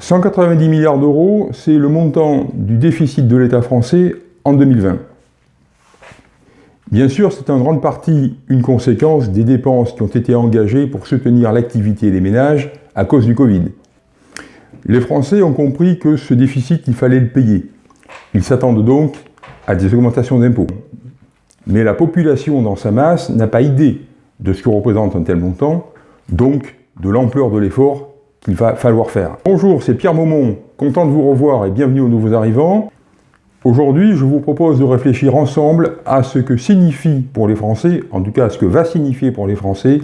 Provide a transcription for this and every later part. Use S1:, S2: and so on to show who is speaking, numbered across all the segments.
S1: 190 milliards d'euros, c'est le montant du déficit de l'État français en 2020. Bien sûr, c'est en grande partie une conséquence des dépenses qui ont été engagées pour soutenir l'activité des ménages à cause du Covid. Les Français ont compris que ce déficit, il fallait le payer. Ils s'attendent donc à des augmentations d'impôts. Mais la population dans sa masse n'a pas idée de ce que représente un tel montant, donc de l'ampleur de l'effort qu'il va falloir faire. Bonjour, c'est Pierre Maumont, content de vous revoir et bienvenue aux nouveaux arrivants. Aujourd'hui, je vous propose de réfléchir ensemble à ce que signifie pour les Français, en tout cas ce que va signifier pour les Français,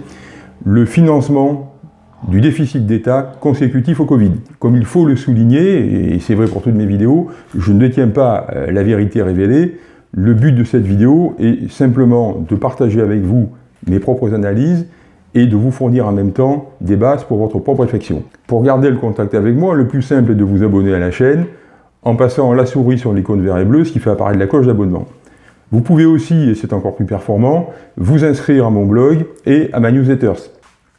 S1: le financement du déficit d'État consécutif au Covid. Comme il faut le souligner, et c'est vrai pour toutes mes vidéos, je ne détiens pas euh, la vérité révélée. Le but de cette vidéo est simplement de partager avec vous mes propres analyses et de vous fournir en même temps des bases pour votre propre réflexion. Pour garder le contact avec moi, le plus simple est de vous abonner à la chaîne en passant la souris sur l'icône vert et bleu, ce qui fait apparaître la cloche d'abonnement. Vous pouvez aussi, et c'est encore plus performant, vous inscrire à mon blog et à ma newsletter.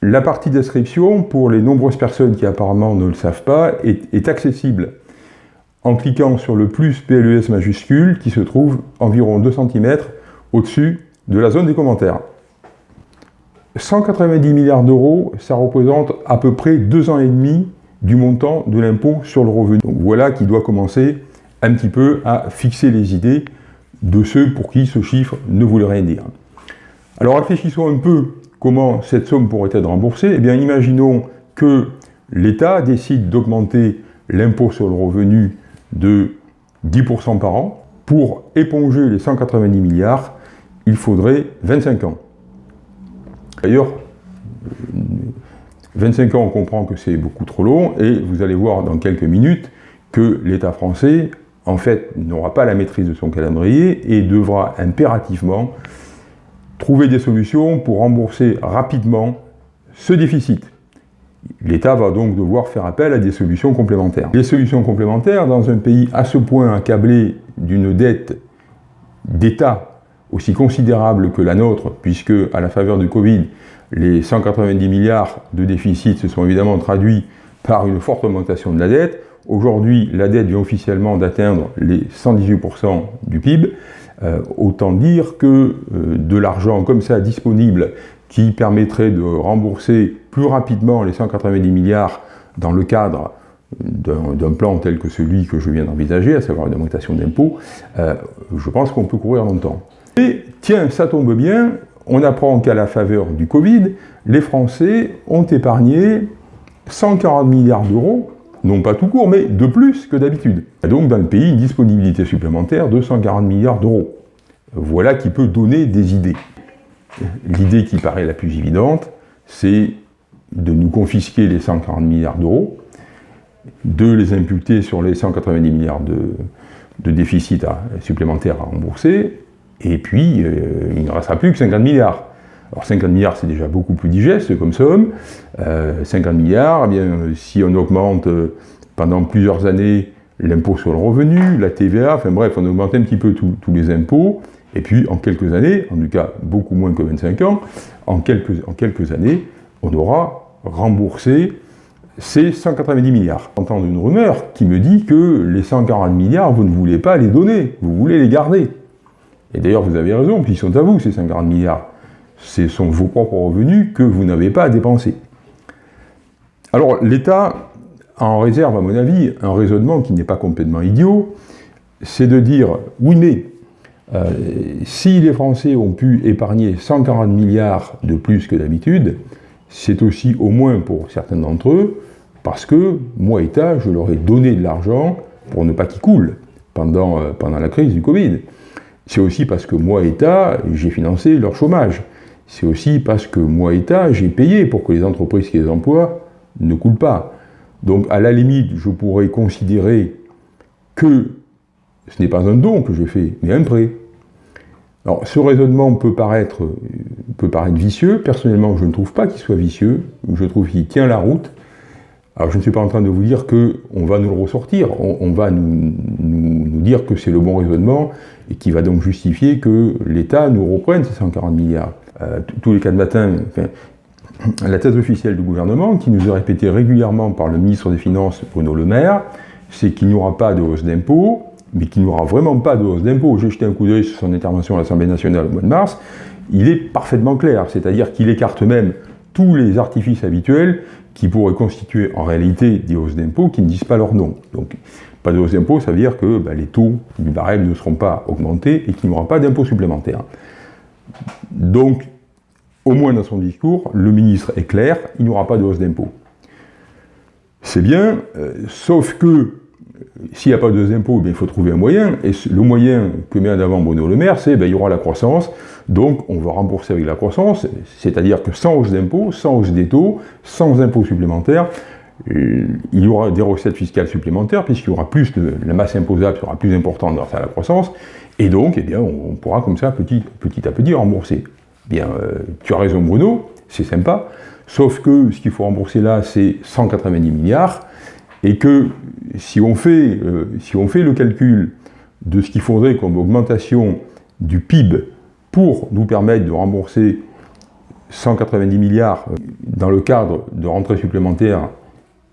S1: La partie d'inscription, pour les nombreuses personnes qui apparemment ne le savent pas, est, est accessible en cliquant sur le plus PLES majuscule qui se trouve environ 2 cm au-dessus de la zone des commentaires. 190 milliards d'euros, ça représente à peu près deux ans et demi du montant de l'impôt sur le revenu. Donc voilà qui doit commencer un petit peu à fixer les idées de ceux pour qui ce chiffre ne voulait rien dire. Alors réfléchissons un peu comment cette somme pourrait être remboursée. Eh bien imaginons que l'État décide d'augmenter l'impôt sur le revenu de 10% par an. Pour éponger les 190 milliards, il faudrait 25 ans. D'ailleurs, 25 ans, on comprend que c'est beaucoup trop long, et vous allez voir dans quelques minutes que l'État français, en fait, n'aura pas la maîtrise de son calendrier et devra impérativement trouver des solutions pour rembourser rapidement ce déficit. L'État va donc devoir faire appel à des solutions complémentaires. Les solutions complémentaires, dans un pays à ce point accablé d'une dette d'État aussi considérable que la nôtre, puisque à la faveur du Covid, les 190 milliards de déficit se sont évidemment traduits par une forte augmentation de la dette. Aujourd'hui, la dette vient officiellement d'atteindre les 118% du PIB. Euh, autant dire que euh, de l'argent comme ça disponible qui permettrait de rembourser plus rapidement les 190 milliards dans le cadre d'un plan tel que celui que je viens d'envisager, à savoir une augmentation d'impôts, euh, je pense qu'on peut courir longtemps. Et tiens, ça tombe bien, on apprend qu'à la faveur du Covid, les Français ont épargné 140 milliards d'euros, non pas tout court, mais de plus que d'habitude. Donc dans le pays, une disponibilité supplémentaire de 140 milliards d'euros. Voilà qui peut donner des idées. L'idée qui paraît la plus évidente, c'est de nous confisquer les 140 milliards d'euros, de les imputer sur les 190 milliards de, de déficit supplémentaires à rembourser, et puis, euh, il ne restera plus que 50 milliards. Alors 50 milliards, c'est déjà beaucoup plus digeste comme somme. 50 euh, milliards, eh bien, si on augmente euh, pendant plusieurs années l'impôt sur le revenu, la TVA, enfin bref, on augmente un petit peu tous les impôts, et puis en quelques années, en tout cas beaucoup moins que 25 ans, en quelques, en quelques années, on aura remboursé ces 190 milliards. J'entends une rumeur qui me dit que les 140 milliards, vous ne voulez pas les donner, vous voulez les garder. Et d'ailleurs, vous avez raison, puis ils sont à vous, ces 50 milliards. Ce sont vos propres revenus que vous n'avez pas à dépenser. Alors, l'État en réserve, à mon avis, un raisonnement qui n'est pas complètement idiot, c'est de dire, oui, mais euh, si les Français ont pu épargner 140 milliards de plus que d'habitude, c'est aussi au moins pour certains d'entre eux, parce que moi, État, je leur ai donné de l'argent pour ne pas qu'ils coulent pendant, euh, pendant la crise du Covid. C'est aussi parce que moi, État, j'ai financé leur chômage. C'est aussi parce que moi, État, j'ai payé pour que les entreprises qui les emploient ne coulent pas. Donc, à la limite, je pourrais considérer que ce n'est pas un don que je fais, mais un prêt. Alors, ce raisonnement peut paraître, peut paraître vicieux. Personnellement, je ne trouve pas qu'il soit vicieux. Je trouve qu'il tient la route. Alors, je ne suis pas en train de vous dire qu'on va nous le ressortir. On, va nous, dire que c'est le bon raisonnement et qui va donc justifier que l'État nous reprenne ces 140 milliards. Euh, tous les quatre matins, la thèse officielle du gouvernement, qui nous est répétée régulièrement par le ministre des Finances Bruno Le Maire, c'est qu'il n'y aura pas de hausse d'impôts, mais qu'il n'y aura vraiment pas de hausse d'impôts. J'ai jeté un coup d'œil sur son intervention à l'Assemblée nationale au mois de mars, il est parfaitement clair, c'est-à-dire qu'il écarte même tous les artifices habituels qui pourraient constituer en réalité des hausses d'impôts qui ne disent pas leur nom. Donc, pas de hausse d'impôts, ça veut dire que bah, les taux du barème ne seront pas augmentés et qu'il n'y aura pas d'impôts supplémentaires. Donc, au moins dans son discours, le ministre est clair, il n'y aura pas de hausse d'impôts. C'est bien, euh, sauf que s'il n'y a pas de impôts, il faut trouver un moyen, et le moyen que met en avant Bruno Le Maire, c'est qu'il y aura la croissance, donc on va rembourser avec la croissance, c'est-à-dire que sans hausse d'impôts, sans hausse des taux, sans impôts supplémentaires, euh, il y aura des recettes fiscales supplémentaires, puisqu'il y aura plus de, la masse imposable sera plus importante grâce à la croissance, et donc eh bien, on, pourra comme ça petit, à petit rembourser. Bien, euh, tu as raison Bruno, c'est sympa, sauf que ce qu'il faut rembourser là, c'est 190 milliards, et que si on fait, euh, si on fait le calcul de ce qu'il faudrait comme augmentation du PIB pour nous permettre de rembourser 190 milliards euh, dans le cadre de rentrées supplémentaires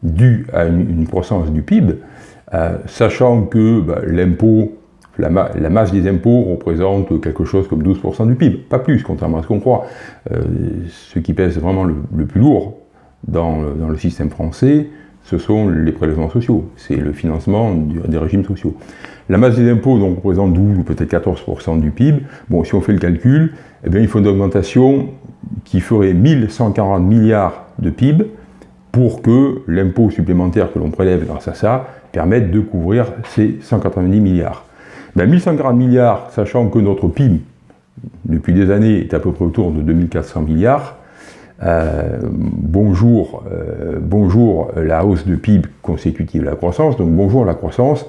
S1: dues à une, croissance du PIB, euh, sachant que bah, l'impôt, la, masse des impôts représente quelque chose comme 12% du PIB, pas plus, contrairement à ce qu'on croit. ce qui pèse vraiment le, plus lourd dans le système français, ce sont les prélèvements sociaux, c'est le financement des régimes sociaux. La masse des impôts donc, représente 12 ou peut-être 14% du PIB. Bon, si on fait le calcul, eh bien, il faut une augmentation qui ferait 1140 milliards de PIB pour que l'impôt supplémentaire que l'on prélève grâce à ça permette de couvrir ces 190 milliards. Ben, 1140 milliards, sachant que notre PIB, depuis des années, est à peu près autour de 2400 milliards, euh, bonjour, euh, bonjour la hausse de PIB consécutive à la croissance, donc bonjour la croissance,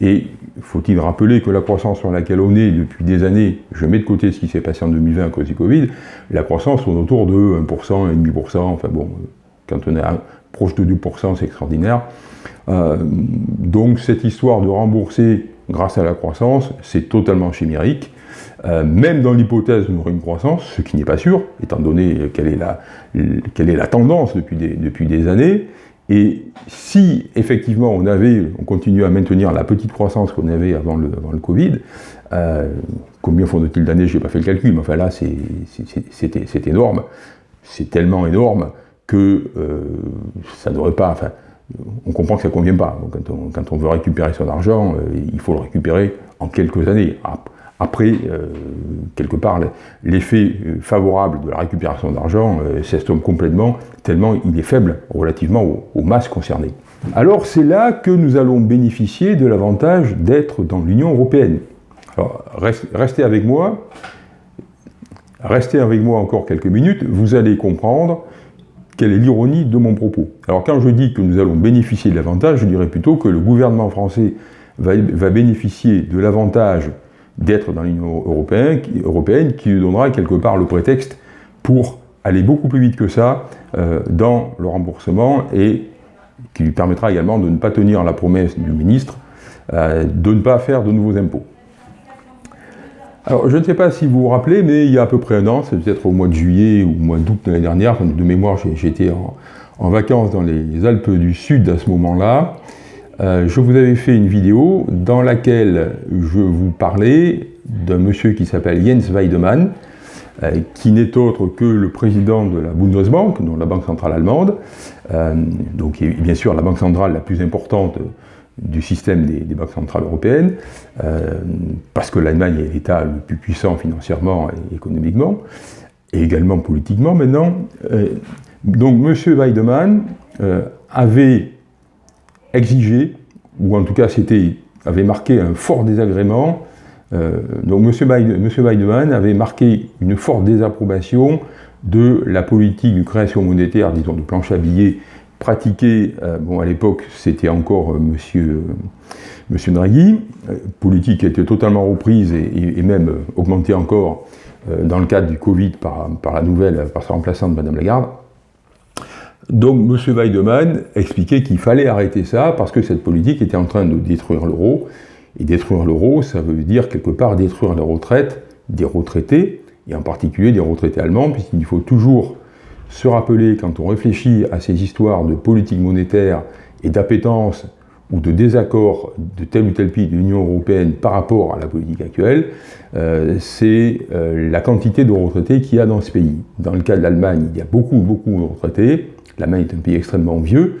S1: et faut-il rappeler que la croissance sur laquelle on est depuis des années, je mets de côté ce qui s'est passé en 2020 à cause du Covid, la croissance tourne autour de 1%, 1,5%, enfin bon, quand on est proche de 2%, c'est extraordinaire. Euh, donc cette histoire de rembourser grâce à la croissance, c'est totalement chimérique. Euh, même dans l'hypothèse aurait une croissance, ce qui n'est pas sûr, étant donné quelle est la, quelle est la tendance depuis des, depuis des années, et si effectivement on avait, on continue à maintenir la petite croissance qu'on avait avant le, avant le Covid, euh, combien faut-il d'années, je n'ai pas fait le calcul, mais enfin là c'est énorme, c'est tellement énorme que euh, ça ne devrait pas, enfin, on comprend que ça ne convient pas. quand, on, veut récupérer son argent, il faut le récupérer en quelques années. Après, euh, quelque part, l'effet euh, favorable de la récupération d'argent euh, s'estompe complètement, tellement il est faible relativement aux, masses concernées. Alors c'est là que nous allons bénéficier de l'avantage d'être dans l'Union européenne. Alors restez avec moi, restez avec moi encore quelques minutes, vous allez comprendre quelle est l'ironie de mon propos. Alors quand je dis que nous allons bénéficier de l'avantage, je dirais plutôt que le gouvernement français va bénéficier de l'avantage d'être dans l'Union européenne, européenne, qui lui donnera quelque part le prétexte pour aller beaucoup plus vite que ça euh, dans le remboursement et qui lui permettra également de ne pas tenir la promesse du ministre euh, de ne pas faire de nouveaux impôts. Alors, je ne sais pas si vous vous rappelez, mais il y a à peu près un an, c'est peut-être au mois de juillet ou au mois d'août de l'année dernière, de mémoire, j'étais en, vacances dans les Alpes du Sud à ce moment-là, euh, je vous avais fait une vidéo dans laquelle je vous parlais d'un monsieur qui s'appelle Jens Weidemann, euh, qui n'est autre que le président de la Bundesbank, donc la banque centrale allemande, euh, donc bien sûr la banque centrale la plus importante du système des, banques centrales européennes, parce que l'Allemagne est l'État le plus puissant financièrement et économiquement, et également politiquement maintenant. donc M. Weidemann avait exigé, ou en tout cas c'était, avait marqué un fort désagrément. Euh, donc M. Weidemann avait marqué une forte désapprobation de la politique de création monétaire, disons de planche à billets, pratiquée, euh, bon à l'époque c'était encore euh, monsieur, monsieur Draghi, politique qui été totalement reprise et, même augmentée encore dans le cadre du Covid par, par la nouvelle, par sa remplaçante Madame Lagarde. Donc M. Weidemann expliquait qu'il fallait arrêter ça parce que cette politique était en train de détruire l'euro. Et détruire l'euro, ça veut dire quelque part détruire la retraite des retraités, et en particulier des retraités allemands, puisqu'il faut toujours se rappeler, quand on réfléchit à ces histoires de politique monétaire et d'appétence ou de désaccord de tel ou tel pays de l'Union européenne par rapport à la politique actuelle, euh, c'est euh, la quantité de retraités qu'il y a dans ce pays. Dans le cas de l'Allemagne, il y a beaucoup, beaucoup de retraités. L'Allemagne est un pays extrêmement vieux.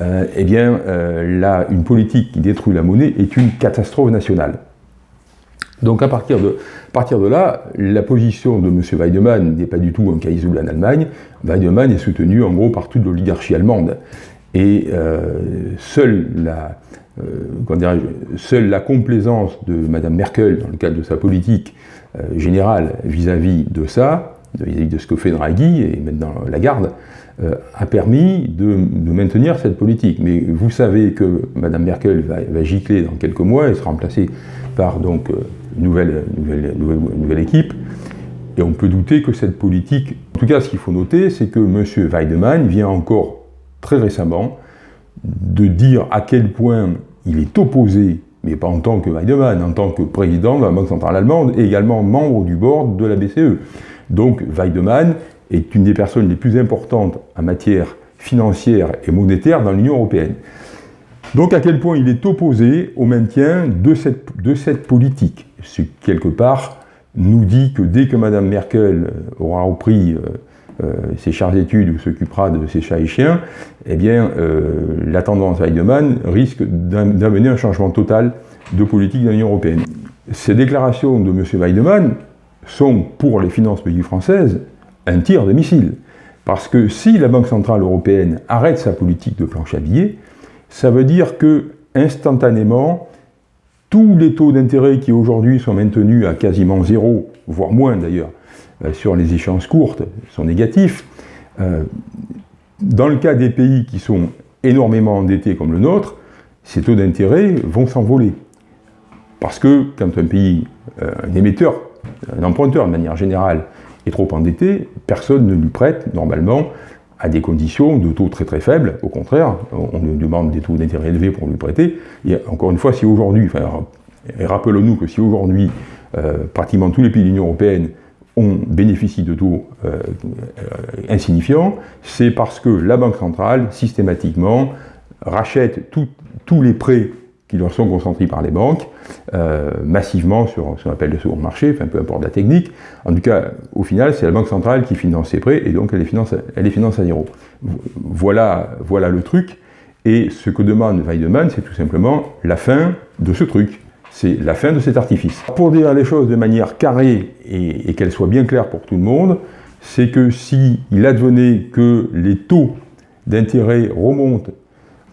S1: Euh, eh bien, là, une politique qui détruit la monnaie est une catastrophe nationale. Donc à partir de, là, la position de M. Weidemann n'est pas du tout un cas isolé en Allemagne. Weidemann est soutenu en gros par toute l'oligarchie allemande. Et euh, seule, la, euh, la complaisance de Mme Merkel, dans le cadre de sa politique euh, générale vis-à-vis de ça, vis-à-vis de ce que fait Draghi et maintenant Lagarde, a permis de, maintenir cette politique. Mais vous savez que Mme Merkel va, gicler dans quelques mois et sera remplacée par donc une nouvelle, nouvelle, nouvelle, équipe. Et on peut douter que cette politique... En tout cas, ce qu'il faut noter, c'est que M. Weidemann vient encore très récemment, de dire à quel point il est opposé, mais pas en tant que Weidemann, en tant que président de la Banque Centrale Allemande et également membre du board de la BCE. Donc Weidemann est une des personnes les plus importantes en matière financière et monétaire dans l'Union Européenne. Donc à quel point il est opposé au maintien de cette, de cette politique? Ce qui, quelque part, nous dit que dès que Mme Merkel aura repris euh, euh, ses charges d'études ou s'occupera de ses chats et chiens, eh bien, euh, la tendance Weidemann risque d'amener un changement total de politique de l'Union européenne. Ces déclarations de M. Weidemann sont, pour les finances publiques françaises, un tir de missile. Parce que si la Banque Centrale Européenne arrête sa politique de planche à billets, ça veut dire que, instantanément, tous les taux d'intérêt qui aujourd'hui sont maintenus à quasiment zéro, voire moins d'ailleurs, euh, sur les échéances courtes sont négatifs. Euh, dans le cas des pays qui sont énormément endettés comme le nôtre, ces taux d'intérêt vont s'envoler. Parce que quand un pays, euh, un émetteur, un emprunteur de manière générale, est trop endetté, personne ne lui prête normalement à des conditions de taux très très faibles. Au contraire, on lui demande des taux d'intérêt élevés pour lui prêter. Et encore une fois, si aujourd'hui, enfin, rappelons-nous que si aujourd'hui, pratiquement tous les pays de l'Union Européenne on bénéficie de taux euh, euh, insignifiants, c'est parce que la Banque centrale, systématiquement, rachète tous les prêts qui leur sont concentrés par les banques, euh, massivement sur ce qu'on appelle le second marché, peu importe la technique. En tout cas, au final, c'est la Banque centrale qui finance ces prêts, et donc elle les finance, elle les finance à zéro. Voilà, voilà le truc. Et ce que demande Weidemann, c'est tout simplement la fin de ce truc. C'est la fin de cet artifice. Pour dire les choses de manière carrée et, qu'elles soient bien claires pour tout le monde, c'est que s'il advenait que les taux d'intérêt remontent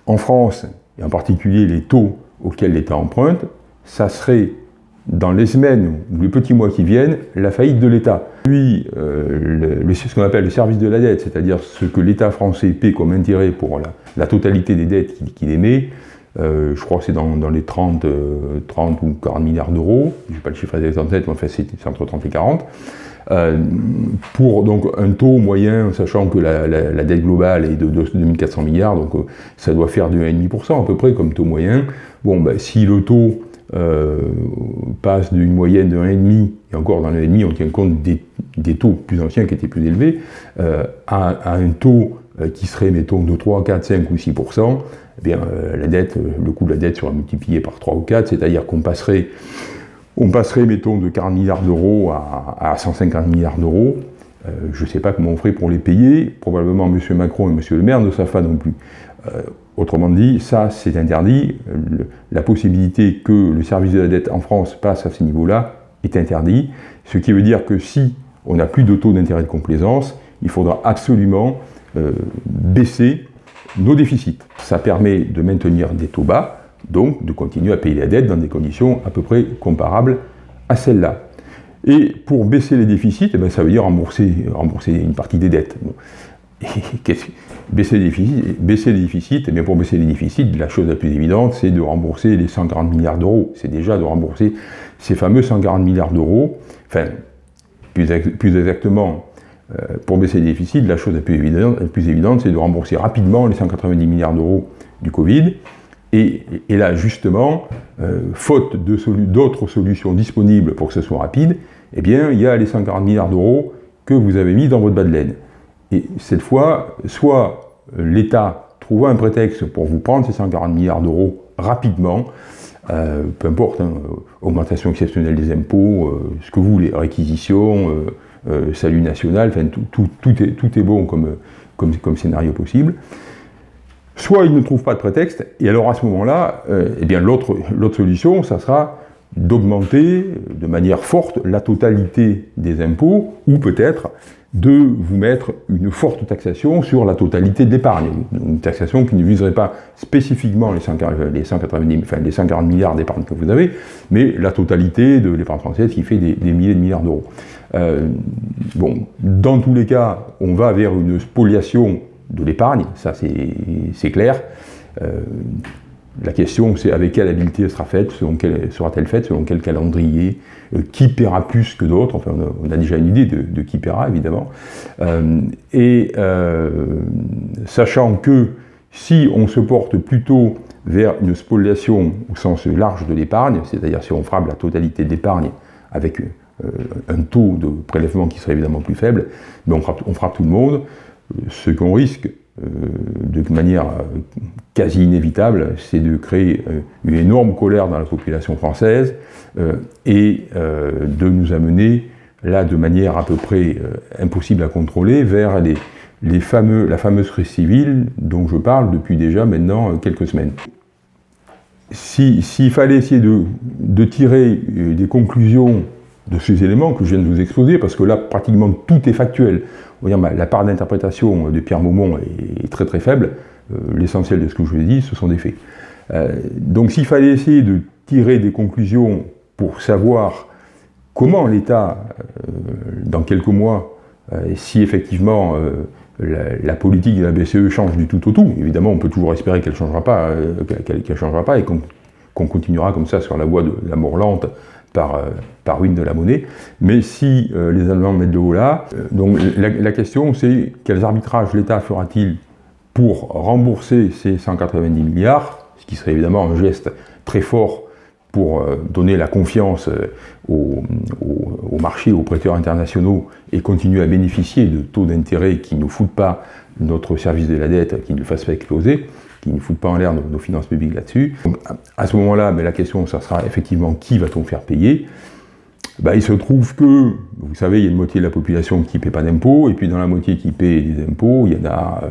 S1: en France, et en particulier les taux auxquels l'État emprunte, ça serait dans les semaines ou les petits mois qui viennent, la faillite de l'État. Puis, euh, ce qu'on appelle le service de la dette, c'est-à-dire ce que l'État français paie comme intérêt pour la, totalité des dettes qu'il émet, euh, je crois que c'est dans, les 30, 30 euh, ou 40 milliards d'euros, je n'ai pas le chiffre exact en tête, mais enfin c'est entre 30 et 40, euh, pour donc un taux moyen, sachant que la, dette globale est de, 2400 milliards, donc ça doit faire du 1,5% à peu près comme taux moyen. Bon, ben, si le taux passe d'une moyenne de 1,5, et encore dans le 1,5 on tient compte des, taux plus anciens qui étaient plus élevés, à, à, un taux qui serait, mettons, de 3, 4, 5 ou 6%, eh bien, euh, la dette, le coût de la dette sera multiplié par 3 ou 4, c'est-à-dire qu'on passerait, on passerait, mettons, de 40 milliards d'euros à, 150 milliards d'euros. Euh, je ne sais pas comment on ferait pour les payer. Probablement M. Macron et M. Le Maire ne savent pas non plus. Euh, autrement dit, ça, c'est interdit. la possibilité que le service de la dette en France passe à ce niveau-là est interdit. Ce qui veut dire que si on n'a plus de taux d'intérêt de complaisance, il faudra absolument baisser nos déficits. Ça permet de maintenir des taux bas, donc de continuer à payer la dette dans des conditions à peu près comparables à celles-là. Et pour baisser les déficits, eh bien, ça veut dire rembourser une partie des dettes. baisser, les déficits, baisser les eh pour baisser les déficits, la chose la plus évidente, c'est de rembourser les 140 milliards d'euros. C'est déjà de rembourser ces fameux 140 milliards d'euros, enfin, plus, plus exactement, euh, pour baisser les déficits, la chose la plus évidente, c'est de rembourser rapidement les 190 milliards d'euros du Covid. Et, là, justement, euh, faute d'autres solutions disponibles pour que ce soit rapide, eh bien, il y a les 140 milliards d'euros que vous avez mis dans votre bas de laine. Et cette fois, soit l'État trouve un prétexte pour vous prendre ces 140 milliards d'euros rapidement, euh, peu importe, hein, augmentation exceptionnelle des impôts, euh, ce que vous voulez, réquisition, euh, salut national, enfin, tout, tout, est, tout, est, bon comme, comme, comme, scénario possible. Soit il ne trouve pas de prétexte, et alors à ce moment-là, eh bien l'autre solution, ça sera d'augmenter de manière forte la totalité des impôts, ou peut-être de vous mettre une forte taxation sur la totalité de l'épargne. Une taxation qui ne viserait pas spécifiquement les, 190, enfin, les 140 milliards d'épargne que vous avez, mais la totalité de l'épargne française qui fait des, milliers de milliards d'euros. Euh, bon, dans tous les cas, on va vers une spoliation de l'épargne, ça c'est clair. Euh, la question, c'est avec quelle habileté elle sera faite, sera-t-elle faite, selon quel calendrier, euh, qui paiera plus que d'autres, enfin on a, déjà une idée de, qui paiera évidemment, euh, et euh, sachant que si on se porte plutôt vers une spoliation au sens large de l'épargne, c'est-à-dire si on frappe la totalité de l'épargne avec un taux de prélèvement qui serait évidemment plus faible, mais on frappe, tout le monde, ce qu'on risque, de manière euh, quasi inévitable, c'est de créer euh, une énorme colère dans la population française et de nous amener là de manière à peu près impossible à contrôler vers les, fameux, la fameuse crise civile dont je parle depuis déjà maintenant quelques semaines. S'il fallait essayer de, tirer des conclusions de ces éléments que je viens de vous exposer, parce que là pratiquement tout est factuel, la part d'interprétation de Pierre Maumont est, très très faible. Euh, l'essentiel de ce que je vous ai dit, ce sont des faits. Euh, donc s'il fallait essayer de tirer des conclusions pour savoir comment l'État, euh, dans quelques mois, si effectivement la, politique de la BCE change du tout au tout, évidemment on peut toujours espérer qu'elle ne changera pas, changera pas et qu'on continuera comme ça sur la voie de la mort lente par, euh, ruine de la monnaie. Mais si euh, les Allemands mettent de haut là, euh, donc la, question c'est quels arbitrages l'État fera-t-il pour rembourser ces 190 milliards, ce qui serait évidemment un geste très fort pour donner la confiance au, au, marché, aux prêteurs internationaux et continuer à bénéficier de taux d'intérêt qui ne foutent pas notre service de la dette, qui ne le fassent pas exploser qui ne foutent pas en l'air nos, finances publiques là-dessus. À ce moment-là, la question, ça sera effectivement qui va-t-on faire payer? Ben, il se trouve que, vous savez, il y a une moitié de la population qui ne paie pas d'impôts, et puis dans la moitié qui paie des impôts, il y en a euh,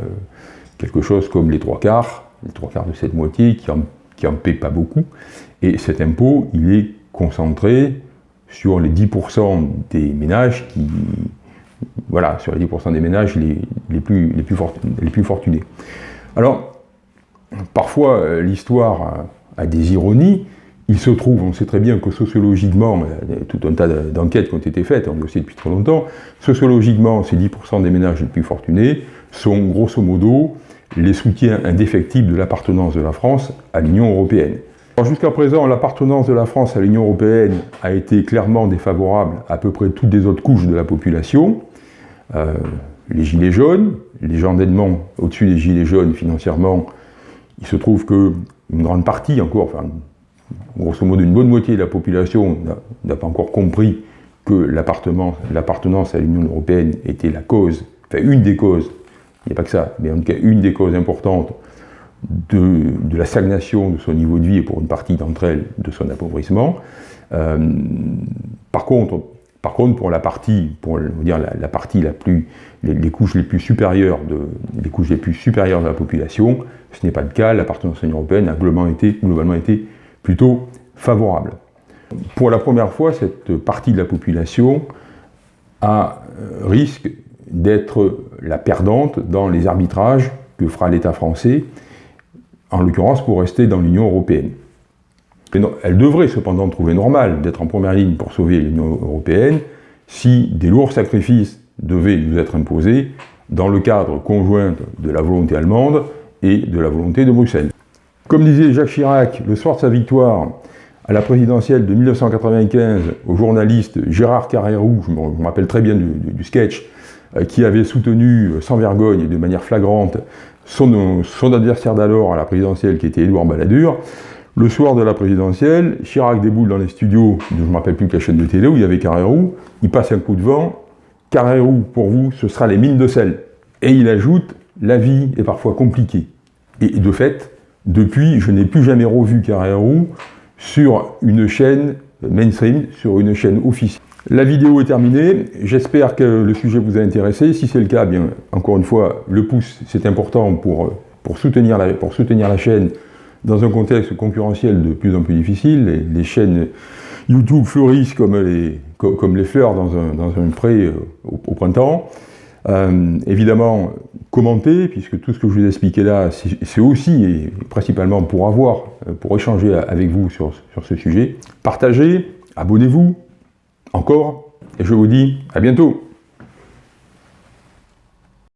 S1: quelque chose comme les trois quarts, les trois quarts de cette moitié qui en, qui en paient pas beaucoup, et cet impôt, il est concentré sur les 10% des ménages qui, voilà, sur les 10% des ménages les, les, plus, les, plus les plus fortunés. Alors, Parfois, euh, l'histoire a, des ironies. Il se trouve, on sait très bien que sociologiquement, a tout un tas d'enquêtes qui ont été faites, on le sait depuis trop longtemps, sociologiquement, ces 10% des ménages les plus fortunés sont grosso modo les soutiens indéfectibles de l'appartenance de la France à l'Union européenne. Jusqu'à présent, l'appartenance de la France à l'Union européenne a été clairement défavorable à peu près toutes les autres couches de la population. Euh, les gilets jaunes, les gens d'Edmond au-dessus des gilets jaunes financièrement, il se trouve qu'une grande partie encore, enfin, grosso modo une bonne moitié de la population n'a pas encore compris que l'appartenance à l'Union européenne était la cause, enfin une des causes, il n'y a pas que ça, mais en tout cas une des causes importantes de, la stagnation de son niveau de vie et pour une partie d'entre elles de son appauvrissement. Euh, par contre, par contre, pour la partie, pour dire la, partie la plus, les, couches les plus supérieures de, les couches les plus supérieures de la population, ce n'est pas le cas. L'appartenance à l'Union européenne a globalement été, globalement été plutôt favorable. Pour la première fois, cette partie de la population a euh, risque d'être la perdante dans les arbitrages que fera l'État français, en l'occurrence pour rester dans l'Union européenne elle devrait cependant trouver normal d'être en première ligne pour sauver l'Union européenne si des lourds sacrifices devaient nous être imposés dans le cadre conjoint de la volonté allemande et de la volonté de Bruxelles. Comme disait Jacques Chirac le soir de sa victoire à la présidentielle de 1995 au journaliste Gérard Carrérou, je me rappelle très bien du, sketch, euh, qui avait soutenu euh, sans vergogne et de manière flagrante son, son adversaire d'alors à la présidentielle qui était Édouard Balladur, le soir de la présidentielle, Chirac déboule dans les studios, je ne me rappelle plus quelle chaîne de télé, où il y avait Carrérou, il passe un coup de vent, Carrérou, pour vous, ce sera les mines de sel. Et il ajoute, la vie est parfois compliquée. Et de fait, depuis, je n'ai plus jamais revu Carrérou sur une chaîne mainstream, sur une chaîne officielle. La vidéo est terminée, j'espère que le sujet vous a intéressé. Si c'est le cas, bien, encore une fois, le pouce, c'est important pour, pour, soutenir la, pour soutenir la chaîne dans un contexte concurrentiel de plus en plus difficile. Les, chaînes YouTube fleurissent comme les, les fleurs dans un, dans un pré euh, au, printemps. Euh, évidemment, commentez, puisque tout ce que je vous ai expliqué là, c'est aussi et principalement pour avoir, euh, pour échanger avec vous sur ce sujet. Partagez, abonnez-vous, encore, et je vous dis à bientôt